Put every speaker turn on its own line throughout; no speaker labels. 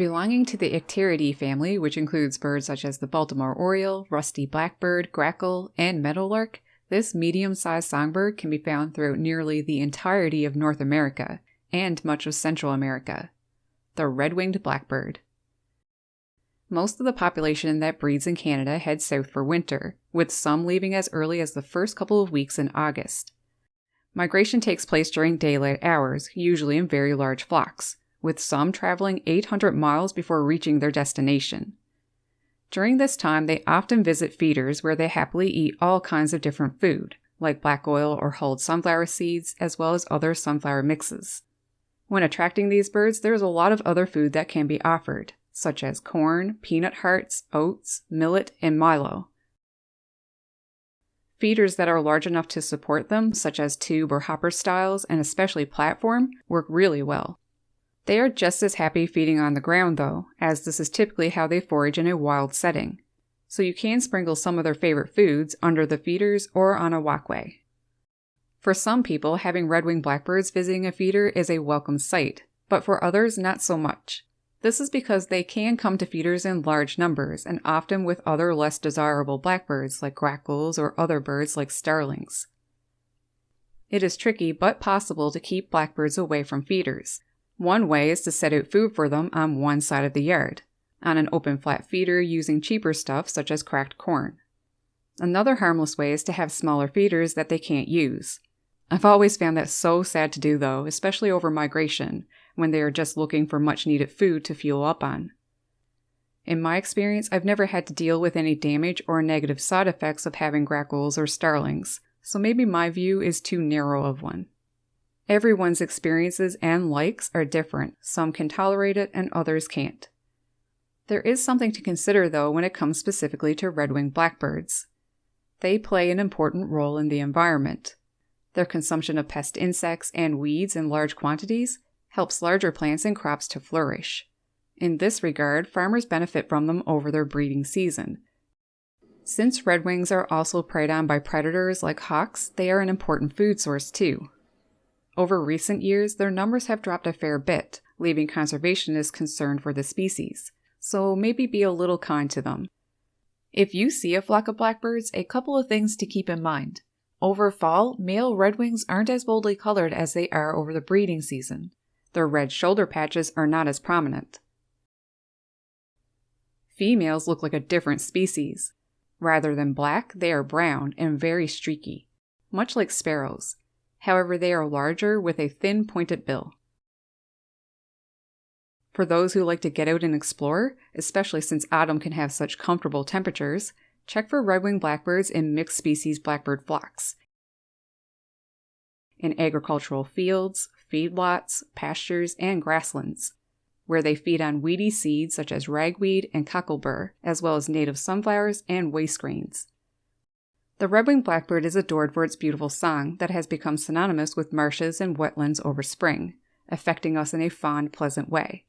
Belonging to the Icteridae family, which includes birds such as the Baltimore oriole, rusty blackbird, grackle, and meadowlark, this medium sized songbird can be found throughout nearly the entirety of North America and much of Central America. The red winged blackbird. Most of the population that breeds in Canada heads south for winter, with some leaving as early as the first couple of weeks in August. Migration takes place during daylight hours, usually in very large flocks, with some traveling 800 miles before reaching their destination. During this time, they often visit feeders where they happily eat all kinds of different food, like black oil or hulled sunflower seeds, as well as other sunflower mixes. When attracting these birds, there is a lot of other food that can be offered, such as corn, peanut hearts, oats, millet, and milo. Feeders that are large enough to support them, such as tube or hopper styles, and especially platform, work really well. They are just as happy feeding on the ground, though, as this is typically how they forage in a wild setting. So you can sprinkle some of their favorite foods under the feeders or on a walkway. For some people, having red winged blackbirds visiting a feeder is a welcome sight, but for others, not so much. This is because they can come to feeders in large numbers and often with other less desirable blackbirds like grackles or other birds like starlings. It is tricky but possible to keep blackbirds away from feeders. One way is to set out food for them on one side of the yard, on an open flat feeder using cheaper stuff such as cracked corn. Another harmless way is to have smaller feeders that they can't use. I've always found that so sad to do though, especially over migration, when they are just looking for much needed food to fuel up on. In my experience, I've never had to deal with any damage or negative side effects of having grackles or starlings, so maybe my view is too narrow of one. Everyone's experiences and likes are different. Some can tolerate it and others can't. There is something to consider though when it comes specifically to red winged blackbirds. They play an important role in the environment. Their consumption of pest insects and weeds in large quantities helps larger plants and crops to flourish. In this regard, farmers benefit from them over their breeding season. Since redwings are also preyed on by predators like hawks, they are an important food source too. Over recent years, their numbers have dropped a fair bit, leaving conservationists concerned for the species, so maybe be a little kind to them. If you see a flock of blackbirds, a couple of things to keep in mind. Over fall, male redwings aren't as boldly colored as they are over the breeding season. Their red shoulder patches are not as prominent. Females look like a different species. Rather than black, they are brown and very streaky, much like sparrows. However, they are larger with a thin pointed bill. For those who like to get out and explore, especially since autumn can have such comfortable temperatures, check for red-winged blackbirds in mixed species blackbird flocks. In agricultural fields, feedlots, pastures, and grasslands, where they feed on weedy seeds such as ragweed and cocklebur, as well as native sunflowers and waste grains. The red-winged blackbird is adored for its beautiful song that has become synonymous with marshes and wetlands over spring, affecting us in a fond, pleasant way.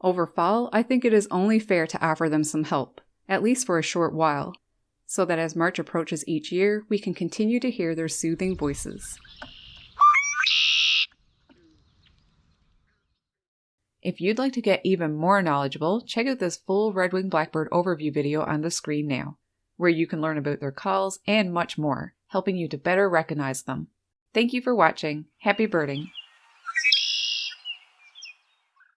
Over fall, I think it is only fair to offer them some help, at least for a short while, so that as March approaches each year, we can continue to hear their soothing voices. If you'd like to get even more knowledgeable, check out this full red-winged blackbird overview video on the screen now, where you can learn about their calls and much more, helping you to better recognize them. Thank you for watching. Happy birding!